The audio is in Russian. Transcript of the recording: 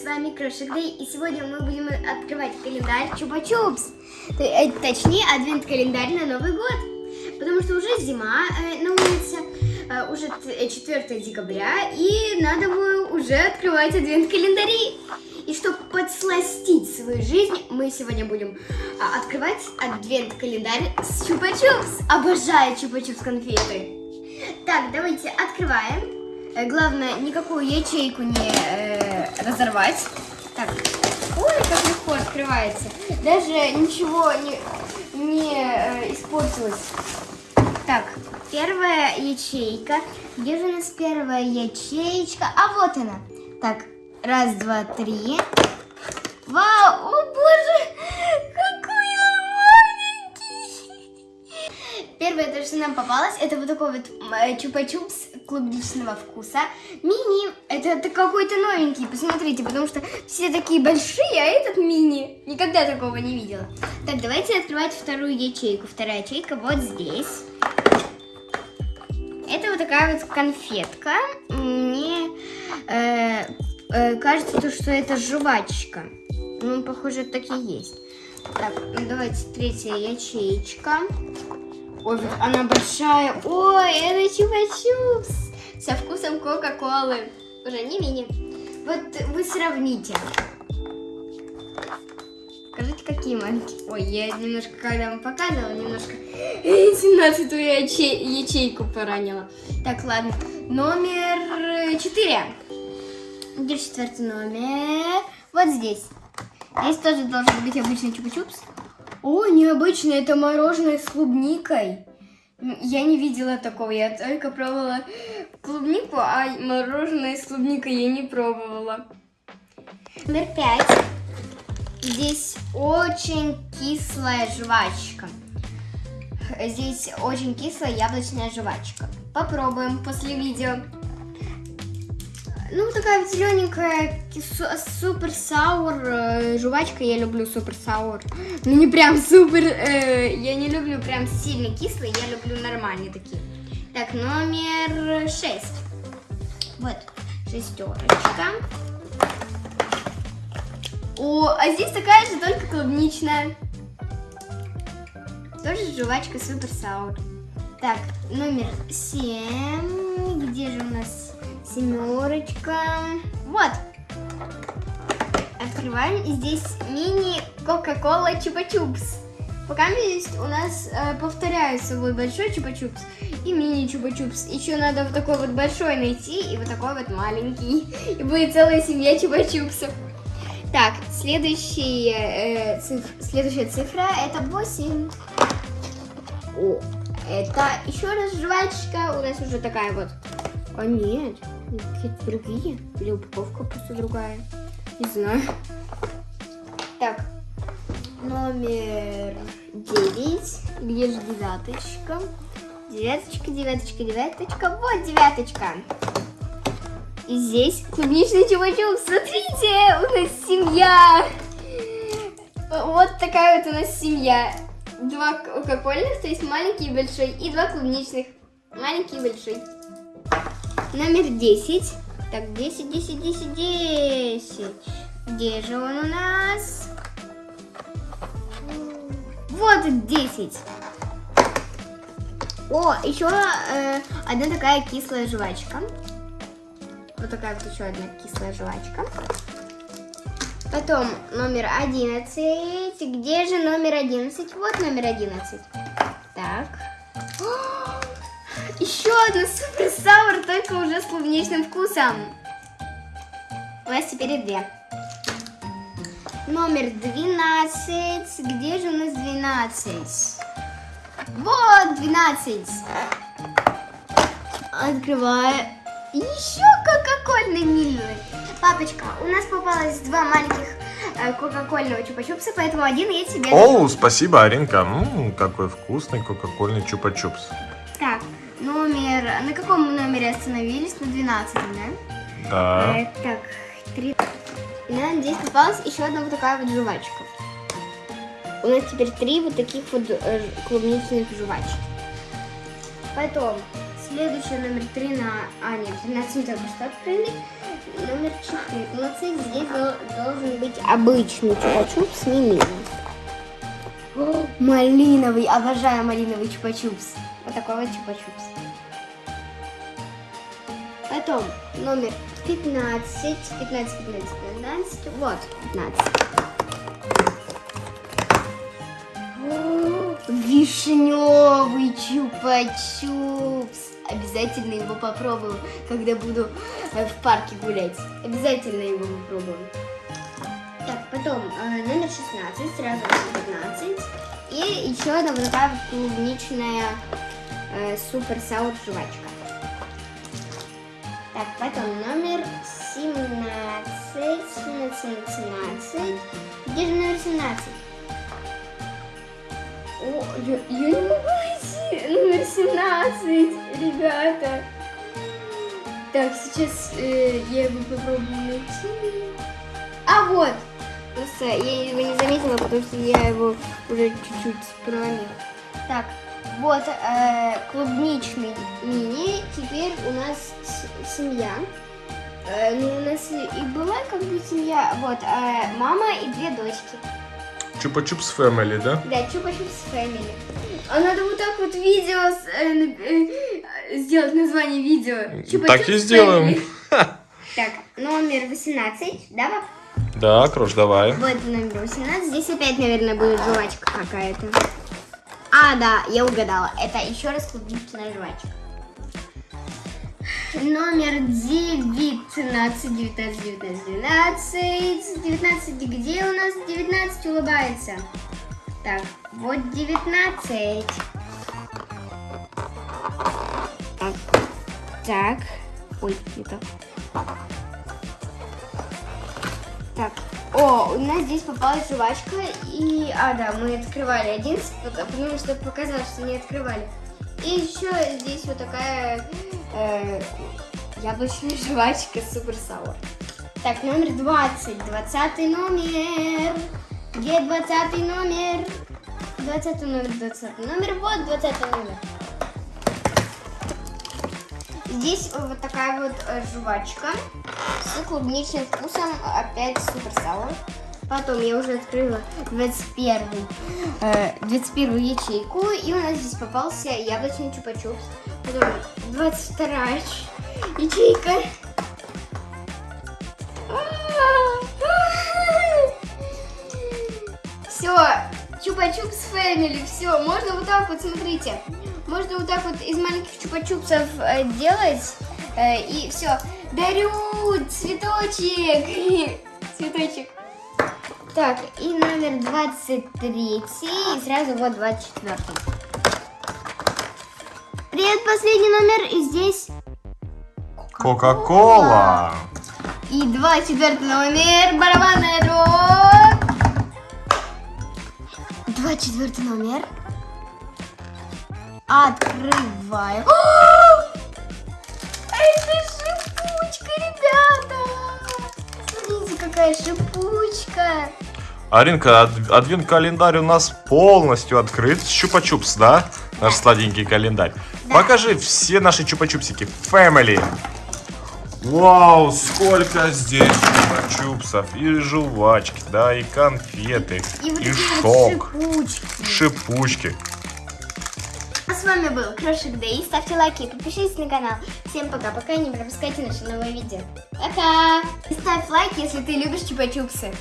с вами Крошик Дэй, и сегодня мы будем открывать календарь Чупа-Чупс. Т- э, Точнее, адвент-календарь на Новый год. Потому что уже зима э, на улице, э, уже т- э, 4 декабря, и надо бы уже открывать адвент-календари. И чтобы подсластить свою жизнь, мы сегодня будем а, открывать адвент-календарь с Чупа-Чупс. Обожаю Чупа-Чупс конфеты. Так, давайте открываем. Э, Главное, никакую ячейку не э, разорвать. Так, ой, как легко открывается. Даже ничего не, не э, испортилось. Так, первая ячейка. Где же у нас первая ячеечка? А вот она. Так, раз, два, три. Вау, о боже, Первое, то, что нам попалось, это вот такой вот м, чупа-чупс клубничного вкуса. Мини, это, это какой-то новенький, посмотрите, потому что все такие большие, а этот мини. Никогда такого не видела. Так, давайте открывать вторую ячейку. Вторая ячейка вот здесь. Это вот такая вот конфетка. Мне э, э, кажется, то, что это жвачка. Ну, похоже, так и есть. Так, ну, давайте третья ячеечка. Ой, она большая. Ой, это чупа-чупс со вкусом Кока-Колы. Уже не мини. Вот вы сравните. Скажите, какие маленькие. Ой, я немножко, когда вам показывала, немножко 17 ячей- ячейку поранила. Так, ладно. Номер 4. Где четвертый номер? Вот здесь. Здесь тоже должен быть обычный чупа-чупс. О, необычно, это мороженое с клубникой. Я не видела такого, я только пробовала клубнику, а мороженое с клубникой я не пробовала. Номер пять. Здесь очень кислая жвачка. Здесь очень кислая яблочная жвачка. Попробуем после видео. Ну, такая вот зелененькая супер саур э, жвачка. Я люблю супер саур. Ну, не прям супер. э, я не люблю прям сильно кислые. Я люблю нормальные такие. Так, номер шесть. Вот, шестерочка. О, а здесь такая же, только клубничная. Тоже жвачка супер саур. Так, номер семь. Где же у нас семерочка? Вот. Открываем. Здесь мини Кока-Кола Чупа-Чупс. Пока здесь у нас э, повторяется вот большой Чупа-Чупс и мини Чупа-Чупс. Еще надо вот такой вот большой найти и вот такой вот маленький. И будет целая семья Чупа-Чупсов. Так, э, циф- следующая цифра это 8. О, это еще раз жвачка. У нас уже такая вот. А нет, какие-то другие. Или упаковка просто другая. Не знаю. Так, номер 9. Где же девяточка? Девяточка, девяточка, девяточка. Вот девяточка. И здесь клубничный чупа-чупс. Смотрите, у нас семья. Вот такая вот у нас семья. Два кока-кольных, то есть маленький и большой, и два клубничных. Маленький и большой. Номер 10. Так, 10, 10, 10, 10. Где же он у нас? Вот 10. О, еще э, одна такая кислая жвачка. Вот такая вот еще одна кислая жвачка. Потом номер 11. Где же номер 11? Вот номер 11. Еще одна супер саур, только уже с клубничным вкусом. У нас теперь две. Номер 12. Где же у нас 12? Вот 12. Открываю. Еще кока-кольный милый. Папочка, у нас попалось два маленьких э, кока-кольного чупа-чупса, поэтому один я тебе... Оу, спасибо, Аринка. М, какой вкусный кока-кольный чупа-чупс. На каком номере остановились? На 12, да? Да. Э, так, три... И нам здесь попалась еще одна вот такая вот жвачка. У нас теперь три вот таких вот э, клубничных жвачек. Потом, следующий номер 3 на... А, нет, 13 мы только что открыли. номер 14. Здесь дол- должен быть обычный чупа-чупс мимими. О, Малиновый, обожаю малиновый чупа-чупс. Вот такой вот чупа-чупс. Потом номер 15, 15, 15, 15, вот 15. О, Вишневый чупа-чупс. Обязательно его попробую, когда буду э, в парке гулять. Обязательно его попробую. Так, потом э, номер 16, сразу 15. И еще одна вот такая клубничная э, супер саур жвачка. Так, потом номер 17, 17, 17. Где же номер 17? О, я, я не могу найти номер 17, ребята. Так, сейчас э, я его попробую найти. А вот, просто я его не заметила, потому что я его уже чуть-чуть проломила. Так, вот э, клубничный мини. Теперь у нас семья. Э, ну, у нас и была как бы семья. Вот, э, мама и две дочки. Чупа-чупс Family, да? Да, чупа чупс Family. А надо вот так вот видео с- э, э, сделать название видео. Чупа Так и сделаем. Так, номер 18, да, пап? Да, Крош, давай. Вот номер 18. Здесь опять, наверное, будет жвачка какая-то. А, да, я угадала. Это еще раз клубничная жвачка. Номер 19, 19, 19, 19. 19, где у нас 19 улыбается? Так, вот 19. Так, так. Ой, не так. Так, о, у нас здесь попалась жвачка, и, а, да, мы открывали один, потому что показалось, что не открывали. И еще здесь вот такая э, яблочная жвачка супер саур. Так, номер 20, 20 номер. Где 20 номер? 20 номер, 20 номер, вот 20 номер. Здесь вот такая вот э, жвачка с клубничным вкусом, опять супер саур. Потом я уже открыла 21, э, 21 ячейку, и у нас здесь попался яблочный чупа-чупс. Потом 22 ячейка. Все, чупа-чупс фэмили, все, можно вот так вот, смотрите. Можно вот так вот из маленьких чупа-чупсов э, делать. э, и все. Дарю цветочек. Цветочек. Так, и номер 23. И сразу вот 24. Привет, последний номер. И здесь Кока-кола. и 24 номер. Барабанная дробь. 24 номер. Открываем. О! Это шипучка, ребята! Смотрите, какая шипучка. Аринка, ад- адвент-календарь у нас полностью открыт. Чупа-чупс, да? Наш сладенький календарь. Да. Покажи все наши чупа-чупсики. Family. Вау, сколько здесь чупа-чупсов. И жвачки, да, и конфеты, И вот и вот шок, шипучки. шипучки. С вами был Крошик Дэй. Ставьте лайки и подпишитесь на канал. Всем пока-пока и не пропускайте наши новые видео. Пока! И ставь лайк, если ты любишь чупа-чупсы.